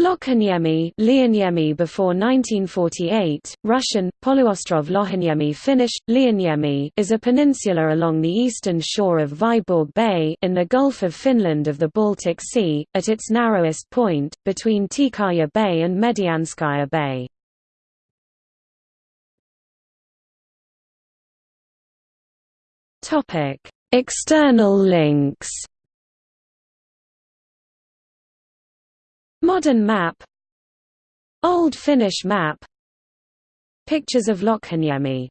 Lohaniemi Lianiemi before 1948, Russian, Poluostrov Lohaniemi Finnish, Lianiemi is a peninsula along the eastern shore of Vyborg Bay in the Gulf of Finland of the Baltic Sea, at its narrowest point, between Tikaya Bay and Medianskaya Bay. External links Modern map Old Finnish map Pictures of Lohaniemi